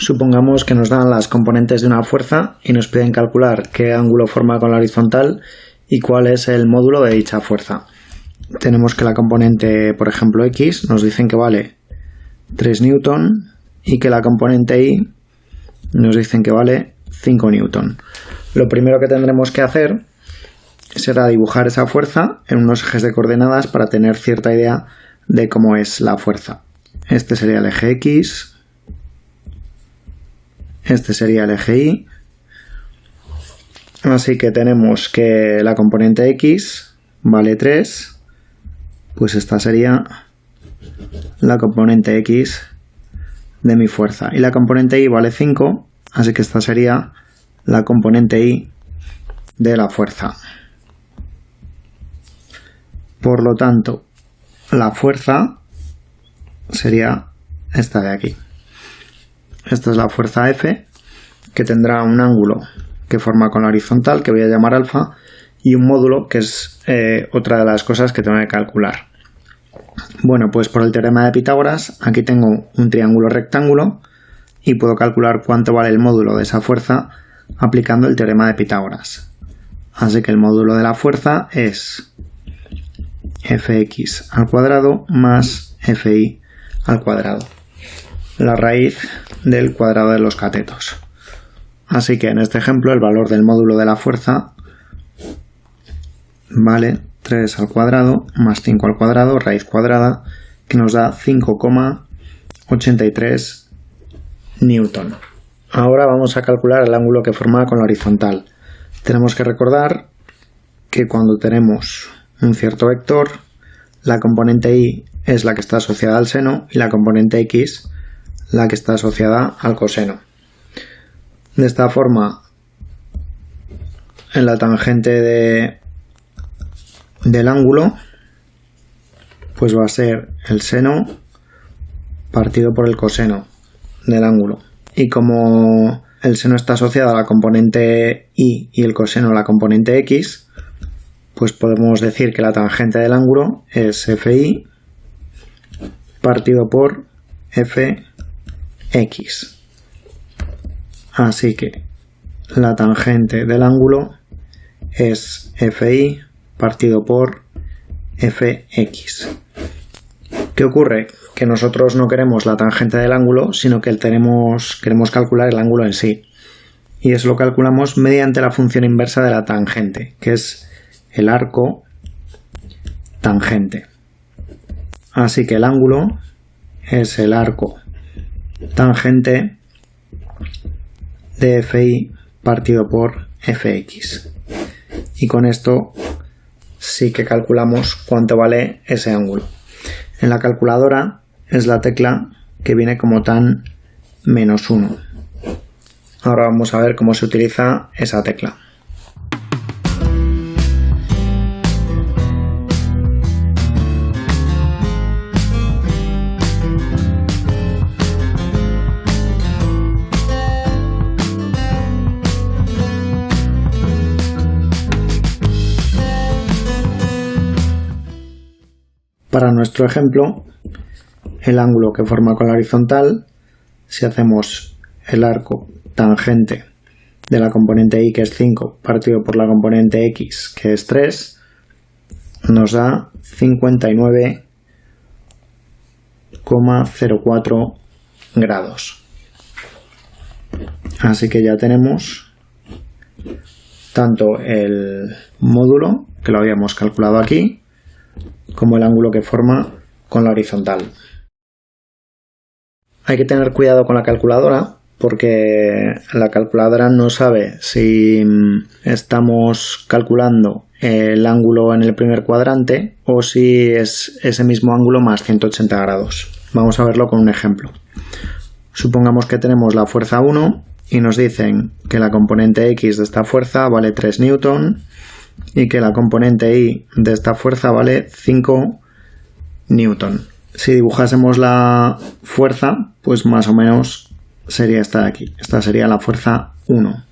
Supongamos que nos dan las componentes de una fuerza y nos piden calcular qué ángulo forma con la horizontal y cuál es el módulo de dicha fuerza. Tenemos que la componente, por ejemplo, X nos dicen que vale 3 newton y que la componente Y nos dicen que vale 5 newton. Lo primero que tendremos que hacer será dibujar esa fuerza en unos ejes de coordenadas para tener cierta idea de cómo es la fuerza. Este sería el eje X, este sería el eje Y. Así que tenemos que la componente X vale 3. Pues esta sería la componente X de mi fuerza. Y la componente Y vale 5. Así que esta sería la componente Y de la fuerza. Por lo tanto, la fuerza sería esta de aquí. Esta es la fuerza F, que tendrá un ángulo que forma con la horizontal, que voy a llamar alfa, y un módulo, que es eh, otra de las cosas que tengo que calcular. Bueno, pues por el teorema de Pitágoras, aquí tengo un triángulo rectángulo y puedo calcular cuánto vale el módulo de esa fuerza aplicando el teorema de Pitágoras. Así que el módulo de la fuerza es fx al cuadrado más fi al cuadrado la raíz del cuadrado de los catetos. Así que en este ejemplo el valor del módulo de la fuerza vale 3 al cuadrado más 5 al cuadrado, raíz cuadrada, que nos da 5,83 newton. Ahora vamos a calcular el ángulo que forma con la horizontal. Tenemos que recordar que cuando tenemos un cierto vector, la componente y es la que está asociada al seno y la componente x la que está asociada al coseno. De esta forma, en la tangente de, del ángulo, pues va a ser el seno partido por el coseno del ángulo. Y como el seno está asociado a la componente y y el coseno a la componente x, pues podemos decir que la tangente del ángulo es fi partido por f x. Así que la tangente del ángulo es fi partido por fx. ¿Qué ocurre? Que nosotros no queremos la tangente del ángulo, sino que tenemos, queremos calcular el ángulo en sí. Y eso lo calculamos mediante la función inversa de la tangente, que es el arco tangente. Así que el ángulo es el arco tangente de FI partido por FX. Y con esto sí que calculamos cuánto vale ese ángulo. En la calculadora es la tecla que viene como tan menos 1. Ahora vamos a ver cómo se utiliza esa tecla. Para nuestro ejemplo, el ángulo que forma con la horizontal, si hacemos el arco tangente de la componente y que es 5 partido por la componente x que es 3, nos da 59,04 grados. Así que ya tenemos tanto el módulo, que lo habíamos calculado aquí, como el ángulo que forma con la horizontal. Hay que tener cuidado con la calculadora porque la calculadora no sabe si estamos calculando el ángulo en el primer cuadrante o si es ese mismo ángulo más 180 grados. Vamos a verlo con un ejemplo. Supongamos que tenemos la fuerza 1 y nos dicen que la componente x de esta fuerza vale 3 newton y que la componente I de esta fuerza vale 5 newton. Si dibujásemos la fuerza, pues más o menos sería esta de aquí. Esta sería la fuerza 1.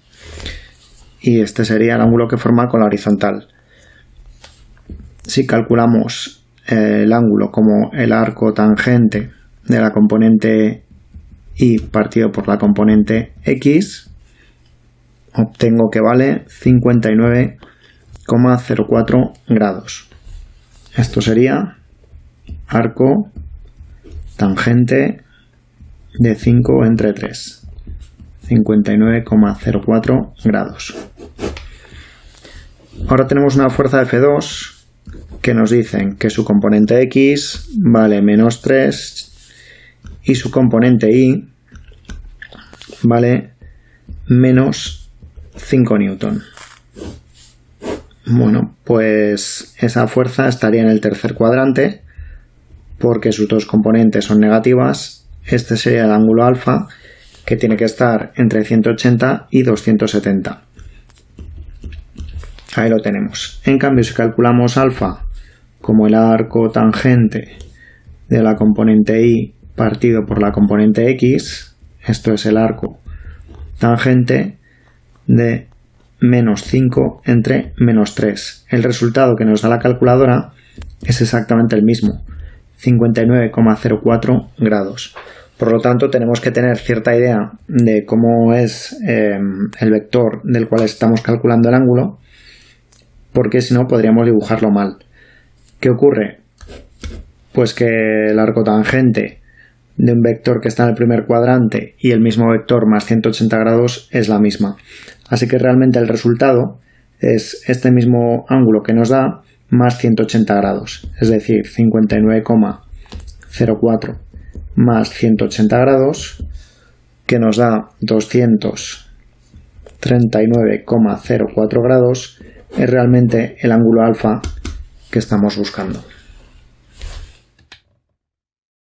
Y este sería el ángulo que forma con la horizontal. Si calculamos el ángulo como el arco tangente de la componente y partido por la componente x, obtengo que vale 59,04 grados. Esto sería arco tangente de 5 entre 3. 59,04 grados. Ahora tenemos una fuerza F2 que nos dicen que su componente X vale menos 3 y su componente Y vale menos 5 newton. Bueno, pues esa fuerza estaría en el tercer cuadrante porque sus dos componentes son negativas. Este sería el ángulo alfa que tiene que estar entre 180 y 270. Ahí lo tenemos. En cambio, si calculamos alfa como el arco tangente de la componente y partido por la componente x, esto es el arco tangente de menos 5 entre menos 3. El resultado que nos da la calculadora es exactamente el mismo, 59,04 grados. Por lo tanto, tenemos que tener cierta idea de cómo es eh, el vector del cual estamos calculando el ángulo, porque si no podríamos dibujarlo mal. ¿Qué ocurre? Pues que el arco tangente de un vector que está en el primer cuadrante y el mismo vector más 180 grados es la misma. Así que realmente el resultado es este mismo ángulo que nos da más 180 grados, es decir, 59,04 más 180 grados, que nos da 239,04 grados, es realmente el ángulo alfa que estamos buscando.